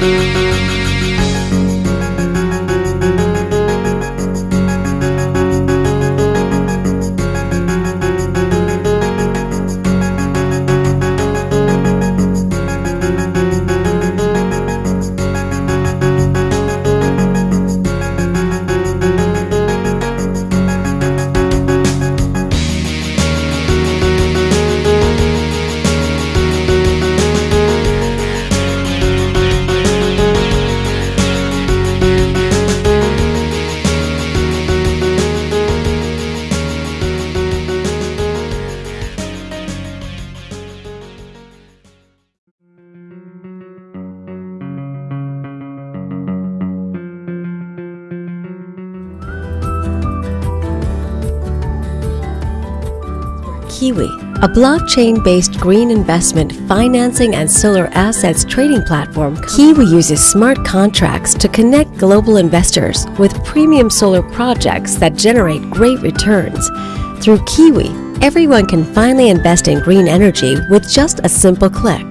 Música Kiwi, a blockchain-based green investment financing and solar assets trading platform. Kiwi uses smart contracts to connect global investors with premium solar projects that generate great returns. Through Kiwi, everyone can finally invest in green energy with just a simple click.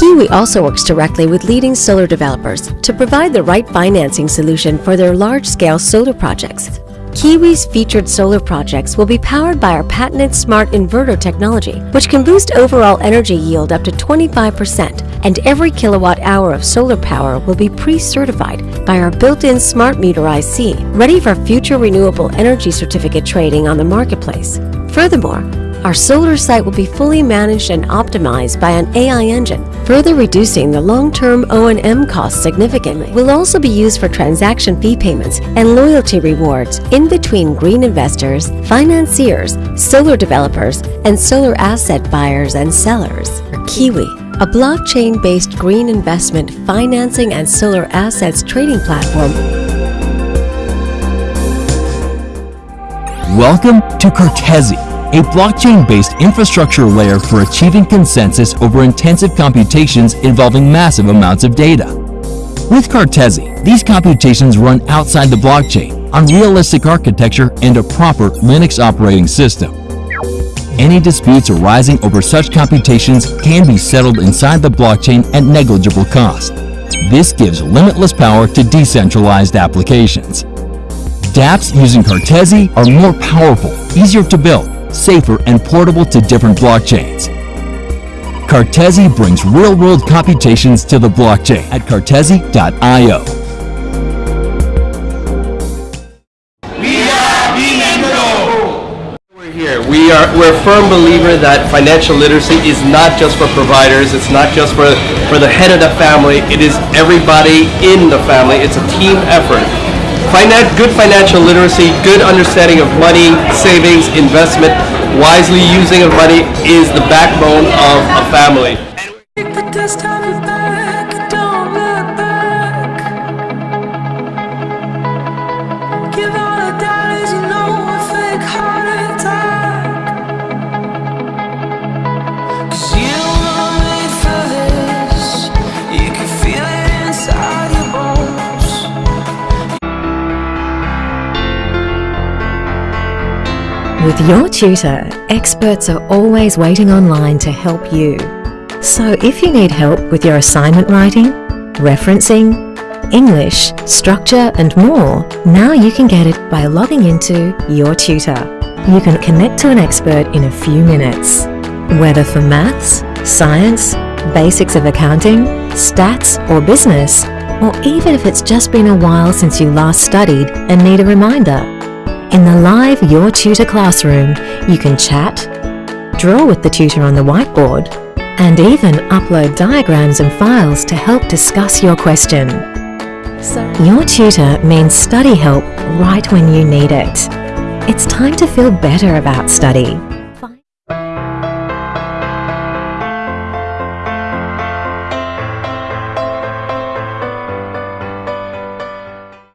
Kiwi also works directly with leading solar developers to provide the right financing solution for their large-scale solar projects. Kiwi's featured solar projects will be powered by our patented smart inverter technology, which can boost overall energy yield up to 25%, and every kilowatt hour of solar power will be pre-certified by our built-in smart meter IC, ready for future renewable energy certificate trading on the marketplace. Furthermore, our solar site will be fully managed and optimized by an AI engine, further reducing the long-term O&M costs significantly. Will also be used for transaction fee payments and loyalty rewards in between green investors, financiers, solar developers, and solar asset buyers and sellers. Kiwi, a blockchain-based green investment financing and solar assets trading platform Welcome to Cartesi, a blockchain-based infrastructure layer for achieving consensus over intensive computations involving massive amounts of data. With Cartesi, these computations run outside the blockchain on realistic architecture and a proper Linux operating system. Any disputes arising over such computations can be settled inside the blockchain at negligible cost. This gives limitless power to decentralized applications. dApps using Cartesi are more powerful, easier to build, safer, and portable to different blockchains. Cartesi brings real-world computations to the blockchain at cartesi.io. We are we're a firm believer that financial literacy is not just for providers. It's not just for for the head of the family. It is everybody in the family. It's a team effort. Finan- good financial literacy, good understanding of money, savings, investment, wisely using of money is the backbone of a family. With your tutor, experts are always waiting online to help you. So if you need help with your assignment writing, referencing, English, structure and more, now you can get it by logging into Your Tutor. You can connect to an expert in a few minutes. Whether for maths, science, basics of accounting, stats or business, or even if it's just been a while since you last studied and need a reminder. In the live Your Tutor classroom, you can chat, draw with the tutor on the whiteboard, and even upload diagrams and files to help discuss your question. Your tutor means study help right when you need it. It's time to feel better about study.